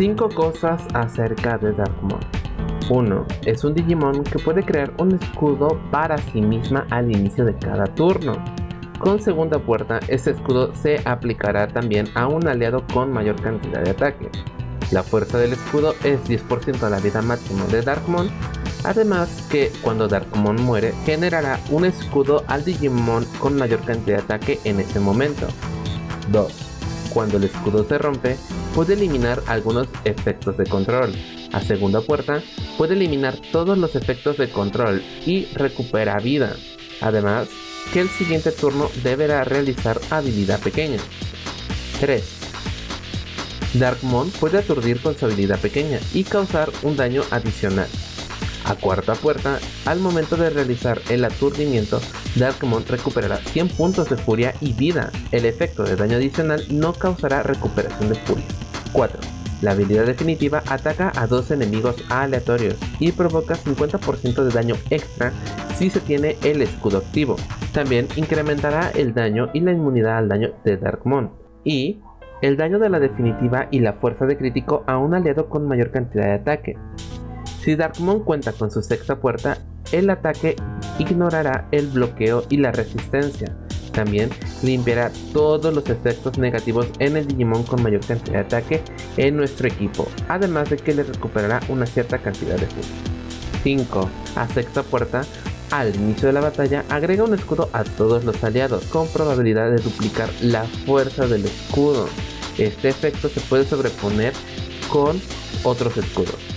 5 cosas acerca de Darkmon. 1. Es un Digimon que puede crear un escudo para sí misma al inicio de cada turno. Con segunda puerta, este escudo se aplicará también a un aliado con mayor cantidad de ataque. La fuerza del escudo es 10% de la vida máxima de Darkmon, además que cuando Darkmon muere generará un escudo al Digimon con mayor cantidad de ataque en ese momento. 2. Cuando el escudo se rompe, puede eliminar algunos efectos de control. A segunda puerta, puede eliminar todos los efectos de control y recupera vida. Además, que el siguiente turno deberá realizar habilidad pequeña. 3. Darkmon puede aturdir con su habilidad pequeña y causar un daño adicional. A cuarta puerta, al momento de realizar el aturdimiento, Darkmon recuperará 100 puntos de furia y vida. El efecto de daño adicional no causará recuperación de furia. 4. La habilidad definitiva ataca a dos enemigos aleatorios y provoca 50% de daño extra si se tiene el escudo activo. También incrementará el daño y la inmunidad al daño de Darkmon. Y el daño de la definitiva y la fuerza de crítico a un aliado con mayor cantidad de ataque. Si Darkmon cuenta con su sexta puerta, el ataque ignorará el bloqueo y la resistencia. También limpiará todos los efectos negativos en el Digimon con mayor cantidad de ataque en nuestro equipo, además de que le recuperará una cierta cantidad de fuerza. 5. A sexta puerta, al inicio de la batalla, agrega un escudo a todos los aliados, con probabilidad de duplicar la fuerza del escudo. Este efecto se puede sobreponer con otros escudos.